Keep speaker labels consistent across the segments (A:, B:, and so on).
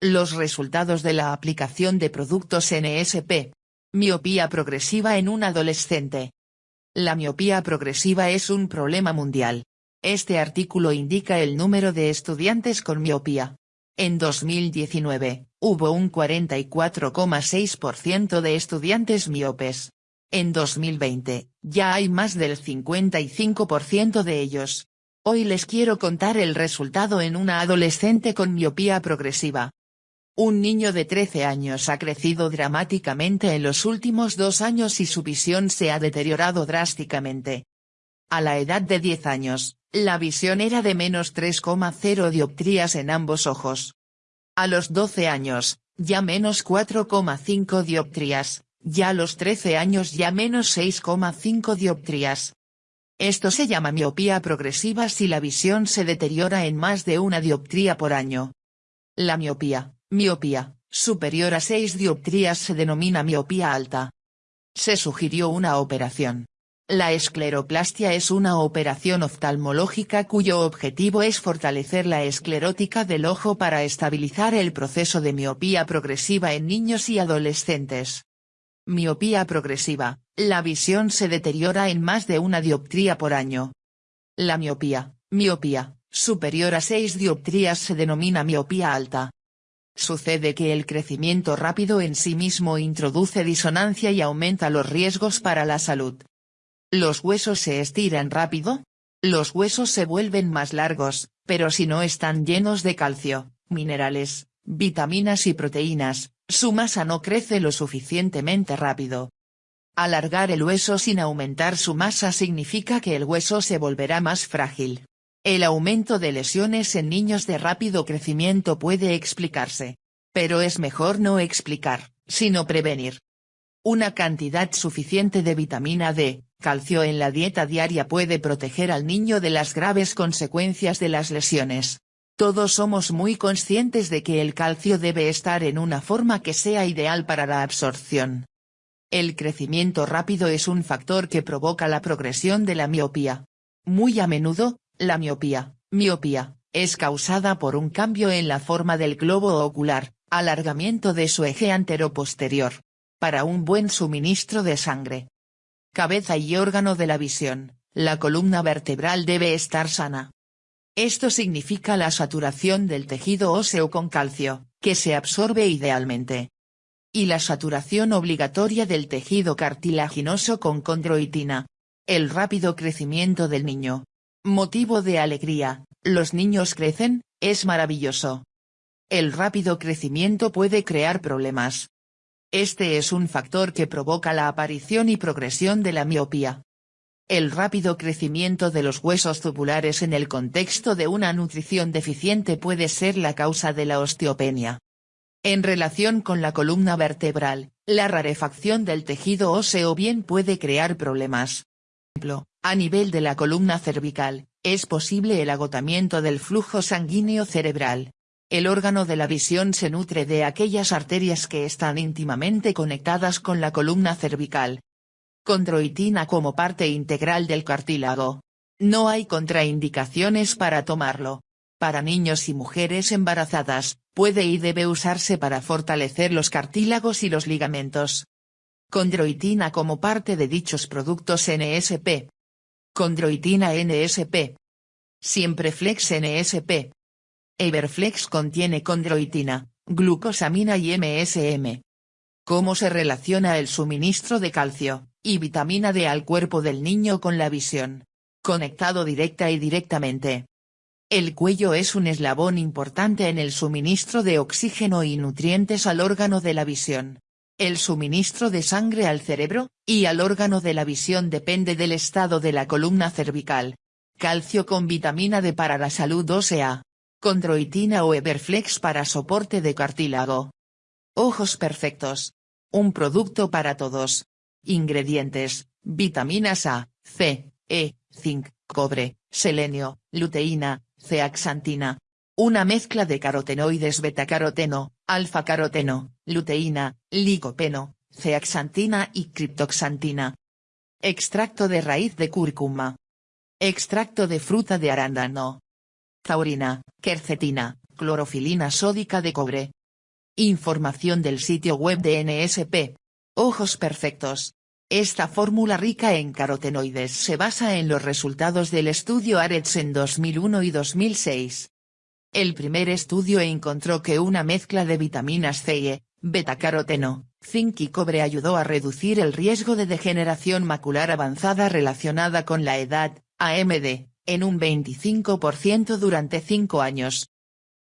A: Los resultados de la aplicación de productos NSP. Miopía progresiva en un adolescente. La miopía progresiva es un problema mundial. Este artículo indica el número de estudiantes con miopía. En 2019, hubo un 44,6% de estudiantes miopes. En 2020, ya hay más del 55% de ellos. Hoy les quiero contar el resultado en una adolescente con miopía progresiva. Un niño de 13 años ha crecido dramáticamente en los últimos dos años y su visión se ha deteriorado drásticamente. A la edad de 10 años, la visión era de menos 3,0 dioptrías en ambos ojos. A los 12 años, ya menos 4,5 dioptrías, ya a los 13 años ya menos 6,5 dioptrías. Esto se llama miopía progresiva si la visión se deteriora en más de una dioptría por año. La miopía, Miopía, superior a 6 dioptrías se denomina miopía alta. Se sugirió una operación. La escleroplastia es una operación oftalmológica cuyo objetivo es fortalecer la esclerótica del ojo para estabilizar el proceso de miopía progresiva en niños y adolescentes. Miopía progresiva, la visión se deteriora en más de una dioptría por año. La miopía, miopía, superior a 6 dioptrías se denomina miopía alta. Sucede que el crecimiento rápido en sí mismo introduce disonancia y aumenta los riesgos para la salud. ¿Los huesos se estiran rápido? Los huesos se vuelven más largos, pero si no están llenos de calcio, minerales, vitaminas y proteínas, su masa no crece lo suficientemente rápido. Alargar el hueso sin aumentar su masa significa que el hueso se volverá más frágil, el aumento de lesiones en niños de rápido crecimiento puede explicarse. Pero es mejor no explicar, sino prevenir. Una cantidad suficiente de vitamina D, calcio en la dieta diaria puede proteger al niño de las graves consecuencias de las lesiones. Todos somos muy conscientes de que el calcio debe estar en una forma que sea ideal para la absorción. El crecimiento rápido es un factor que provoca la progresión de la miopía. Muy a menudo, la miopía, miopía, es causada por un cambio en la forma del globo ocular, alargamiento de su eje antero-posterior. Para un buen suministro de sangre. Cabeza y órgano de la visión, la columna vertebral debe estar sana. Esto significa la saturación del tejido óseo con calcio, que se absorbe idealmente. Y la saturación obligatoria del tejido cartilaginoso con condroitina. El rápido crecimiento del niño, Motivo de alegría, los niños crecen, es maravilloso. El rápido crecimiento puede crear problemas. Este es un factor que provoca la aparición y progresión de la miopía. El rápido crecimiento de los huesos tubulares en el contexto de una nutrición deficiente puede ser la causa de la osteopenia. En relación con la columna vertebral, la rarefacción del tejido óseo bien puede crear problemas. A nivel de la columna cervical, es posible el agotamiento del flujo sanguíneo cerebral. El órgano de la visión se nutre de aquellas arterias que están íntimamente conectadas con la columna cervical. Condroitina como parte integral del cartílago. No hay contraindicaciones para tomarlo. Para niños y mujeres embarazadas, puede y debe usarse para fortalecer los cartílagos y los ligamentos. Condroitina como parte de dichos productos NSP. Condroitina NSP. Siempreflex NSP. Everflex contiene condroitina, glucosamina y MSM. ¿Cómo se relaciona el suministro de calcio y vitamina D al cuerpo del niño con la visión? Conectado directa y directamente. El cuello es un eslabón importante en el suministro de oxígeno y nutrientes al órgano de la visión. El suministro de sangre al cerebro, y al órgano de la visión depende del estado de la columna cervical. Calcio con vitamina D para la salud ósea. Condroitina o Everflex para soporte de cartílago. Ojos perfectos. Un producto para todos. Ingredientes, vitaminas A, C, E, zinc, cobre, selenio, luteína, zeaxantina. Una mezcla de carotenoides betacaroteno, alfa-caroteno, luteína, licopeno, zeaxantina y criptoxantina. Extracto de raíz de cúrcuma. Extracto de fruta de arándano. Taurina, quercetina, clorofilina sódica de cobre. Información del sitio web de NSP. Ojos perfectos. Esta fórmula rica en carotenoides se basa en los resultados del estudio ARETS en 2001 y 2006. El primer estudio encontró que una mezcla de vitaminas C y E, betacaroteno, zinc y cobre ayudó a reducir el riesgo de degeneración macular avanzada relacionada con la edad, AMD, en un 25% durante 5 años.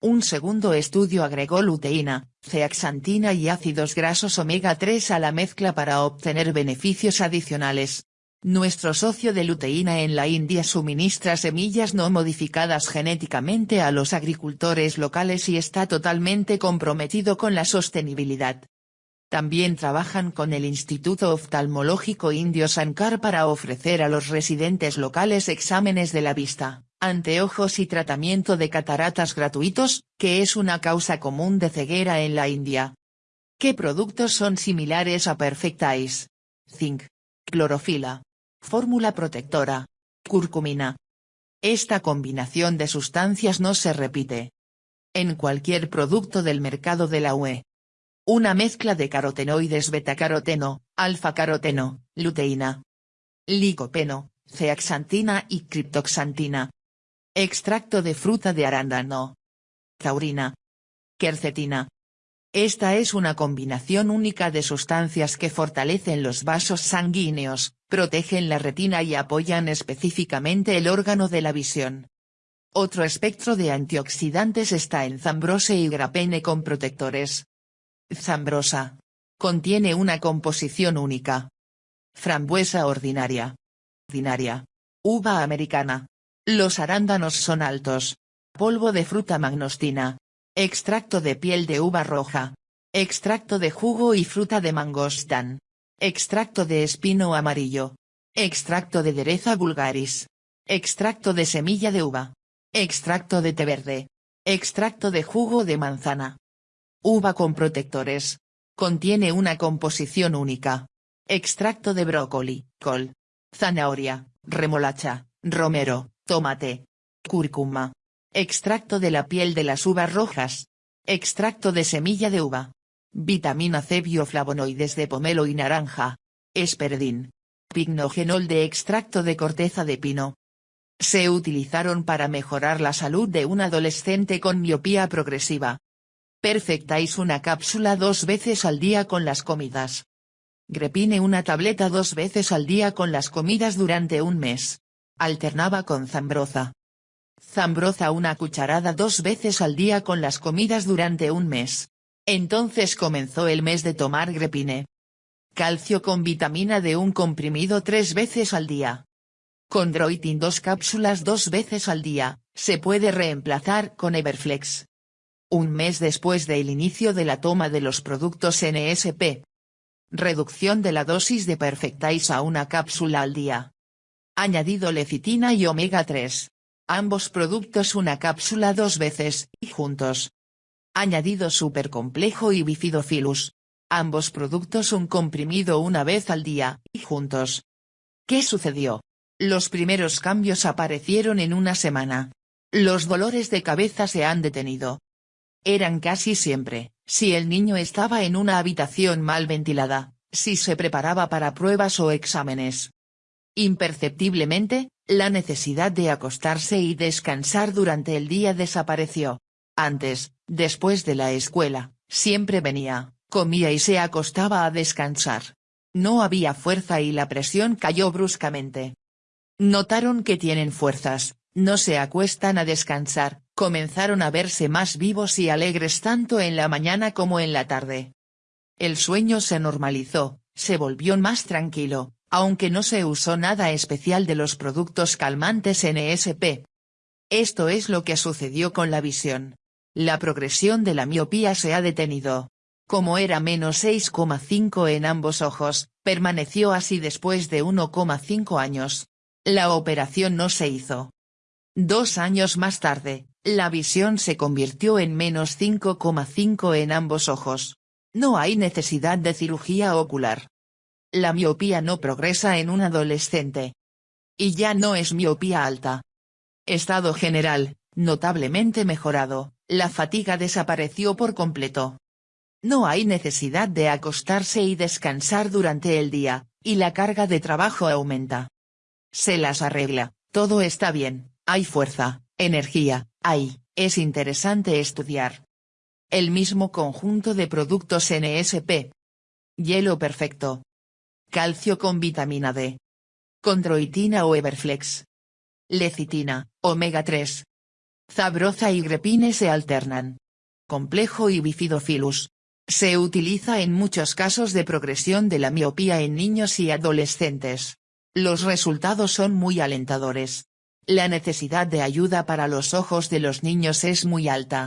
A: Un segundo estudio agregó luteína, zeaxantina y ácidos grasos omega-3 a la mezcla para obtener beneficios adicionales. Nuestro socio de luteína en la India suministra semillas no modificadas genéticamente a los agricultores locales y está totalmente comprometido con la sostenibilidad. También trabajan con el Instituto Oftalmológico Indio Sankar para ofrecer a los residentes locales exámenes de la vista anteojos y tratamiento de cataratas gratuitos, que es una causa común de ceguera en la India. ¿Qué productos son similares a Perfect Eyes? Zinc. Clorofila. Fórmula protectora. Curcumina. Esta combinación de sustancias no se repite. En cualquier producto del mercado de la UE. Una mezcla de carotenoides betacaroteno, alfa-caroteno, luteína, licopeno, zeaxantina y criptoxantina. Extracto de fruta de arándano. Taurina. Quercetina. Esta es una combinación única de sustancias que fortalecen los vasos sanguíneos, protegen la retina y apoyan específicamente el órgano de la visión. Otro espectro de antioxidantes está en zambrose y grapene con protectores. Zambrosa. Contiene una composición única. Frambuesa ordinaria. Ordinaria. Uva americana. Los arándanos son altos. Polvo de fruta magnostina. Extracto de piel de uva roja. Extracto de jugo y fruta de mangostán. Extracto de espino amarillo. Extracto de dereza vulgaris. Extracto de semilla de uva. Extracto de té verde. Extracto de jugo de manzana. Uva con protectores. Contiene una composición única. Extracto de brócoli, col. Zanahoria, remolacha, romero, tomate, cúrcuma, extracto de la piel de las uvas rojas, extracto de semilla de uva, vitamina C bioflavonoides de pomelo y naranja, esperdín, pignogenol de extracto de corteza de pino. Se utilizaron para mejorar la salud de un adolescente con miopía progresiva. Perfectáis una cápsula dos veces al día con las comidas. Grepine una tableta dos veces al día con las comidas durante un mes. Alternaba con zambroza. Zambroza una cucharada dos veces al día con las comidas durante un mes. Entonces comenzó el mes de tomar grepine. Calcio con vitamina de un comprimido tres veces al día. Condroitin dos cápsulas dos veces al día, se puede reemplazar con Everflex. Un mes después del inicio de la toma de los productos NSP. Reducción de la dosis de Perfectais a una cápsula al día. Añadido lecitina y omega 3. Ambos productos una cápsula dos veces, y juntos. Añadido supercomplejo y bifidofilus. Ambos productos un comprimido una vez al día, y juntos. ¿Qué sucedió? Los primeros cambios aparecieron en una semana. Los dolores de cabeza se han detenido. Eran casi siempre, si el niño estaba en una habitación mal ventilada, si se preparaba para pruebas o exámenes, Imperceptiblemente, la necesidad de acostarse y descansar durante el día desapareció. Antes, después de la escuela, siempre venía, comía y se acostaba a descansar. No había fuerza y la presión cayó bruscamente. Notaron que tienen fuerzas, no se acuestan a descansar, comenzaron a verse más vivos y alegres tanto en la mañana como en la tarde. El sueño se normalizó, se volvió más tranquilo, aunque no se usó nada especial de los productos calmantes NSP. Esto es lo que sucedió con la visión. La progresión de la miopía se ha detenido. Como era menos 6,5 en ambos ojos, permaneció así después de 1,5 años. La operación no se hizo. Dos años más tarde, la visión se convirtió en menos 5,5 en ambos ojos. No hay necesidad de cirugía ocular. La miopía no progresa en un adolescente. Y ya no es miopía alta. Estado general, notablemente mejorado, la fatiga desapareció por completo. No hay necesidad de acostarse y descansar durante el día, y la carga de trabajo aumenta. Se las arregla, todo está bien, hay fuerza, energía, hay, es interesante estudiar. El mismo conjunto de productos NSP. Hielo perfecto. Calcio con vitamina D. Condroitina o Everflex. Lecitina, omega 3. Zabroza y grepine se alternan. Complejo y bifidofilus. Se utiliza en muchos casos de progresión de la miopía en niños y adolescentes. Los resultados son muy alentadores. La necesidad de ayuda para los ojos de los niños es muy alta.